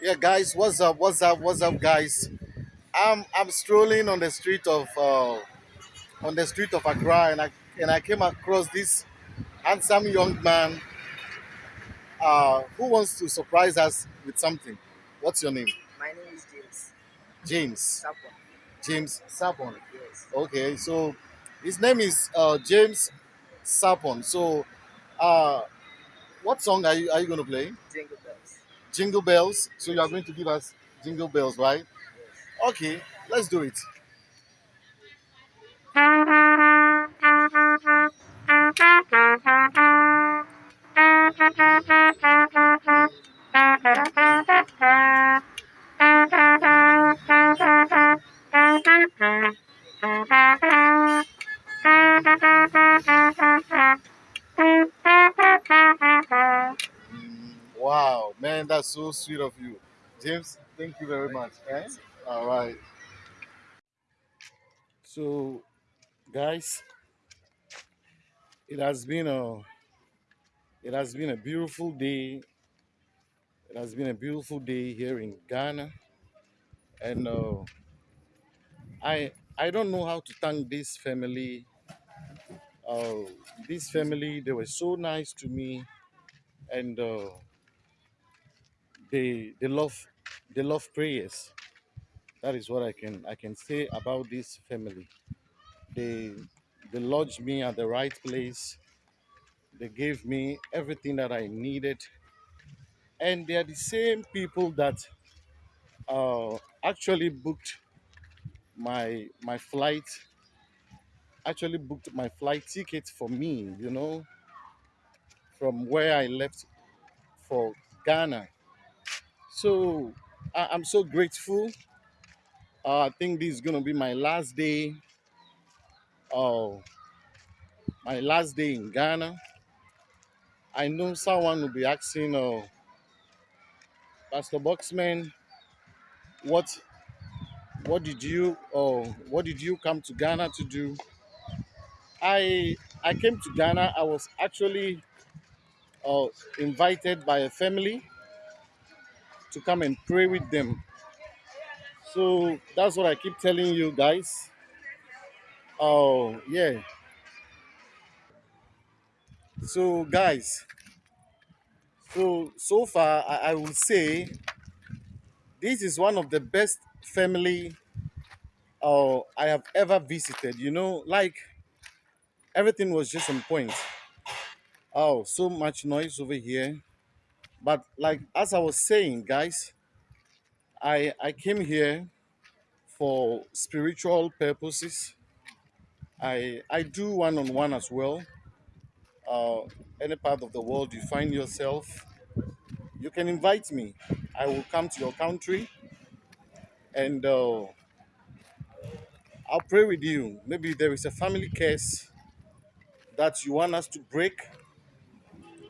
Yeah, guys, what's up? What's up? What's up, guys? I'm I'm strolling on the street of uh, on the street of Accra, and I and I came across this handsome young man uh, who wants to surprise us with something. What's your name? My name is James James. Sapon. James Sapon. Yes. Okay, so his name is uh, James Sapon. So, uh, what song are you are you going to play? Jingle bells. Jingle bells. So you are going to give us jingle bells, right? Okay, let's do it. Wow, man, that's so sweet of you, James. Thank you very much. Eh? All right. So, guys, it has been a it has been a beautiful day. It has been a beautiful day here in Ghana, and uh, I I don't know how to thank this family. Uh, this family they were so nice to me, and uh, they they love they love prayers. That is what I can I can say about this family. They they lodged me at the right place. They gave me everything that I needed, and they are the same people that uh, actually booked my my flight actually booked my flight ticket for me you know from where i left for ghana so I, i'm so grateful. Uh, i think this is gonna be my last day uh, my last day in ghana. I know someone will be asking uh, pastor boxman what what did you uh, what did you come to ghana to do? I i came to ghana. I was actually uh, invited by a family to come and pray with them. So that's what I keep telling you guys. Oh, yeah. So, guys, so so far, I, I will say this is one of the best family uh, I have ever visited. You know, like everything was just on point. Oh, so much noise over here. But like as I was saying, guys, I I came here for spiritual purposes. I I do one on one as well. uh, any part of the world you find yourself, you can invite me. I will come to your country and uh, I'll pray with you. Maybe there is a family curse that you want us to break,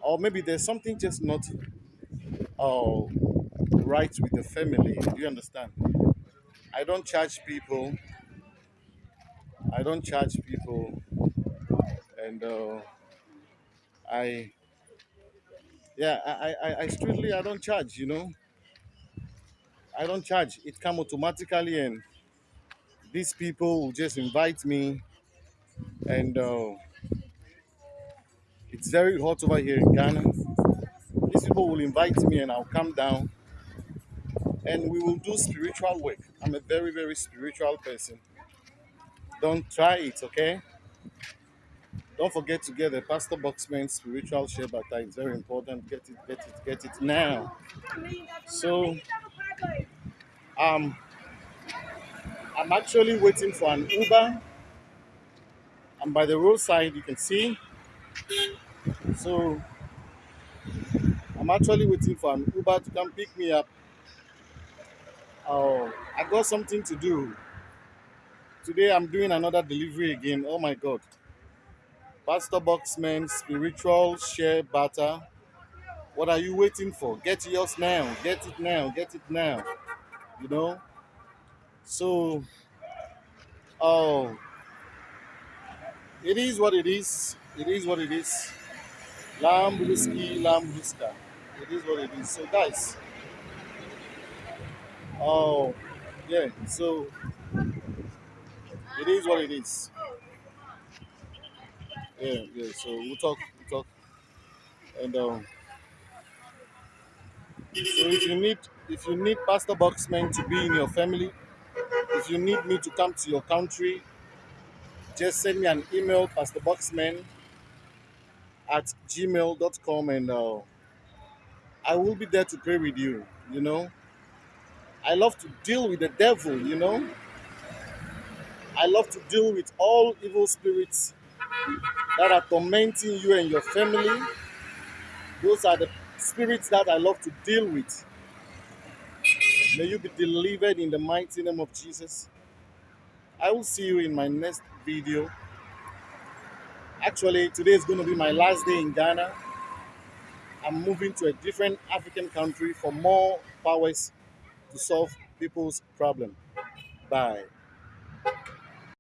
or maybe there's something just not uh, right with the family. Do you understand? I don't charge people. I don't charge people, and uh, I, yeah, I, I, I I strictly I don't charge. You know, I don't charge. It come automatically, and these people will just invite me and uh, it's very hot over here in Ghana. These people will invite me and I'll come down and we will do spiritual work. I'm a very, very spiritual person. Don't try it, okay? Don't forget to get the Pastor Boxman spiritual shea butter. It's very important. Get it, get it, get it now. So um I'm actually waiting for an Uber. I'm by the roadside, you can see. So I'm actually waiting for an Uber to come pick me up. Oh, I got something to do. Today I'm doing another delivery again. Oh my God. Pastor Boxman, spiritual shea butter. What are you waiting for? Get yours now. Get it now. Get it now. You know? So, oh, it is what it is. It is what it is. Lamb whiskey, lamb whisker. It is what it is. So, guys, Oh, yeah. So it is what it is. Yeah, yeah. So we'll talk, we'll talk, and um, so if you need, if you need Pastor Boxman to be in your family, if you need me to come to your country, just send me an email, Pastor Boxman at gmail dot com, and uh, I will be there to pray with you. You know, I love to deal with the devil. You know, I love to deal with all evil spirits that are tormenting you and your family. Those are the spirits that I love to deal with. May you be delivered in the mighty name of Jesus. I will see you in my next video. Actually, today is going to be my last day in Ghana. I'm moving to a different African country for more powers to solve people's problem. Bye.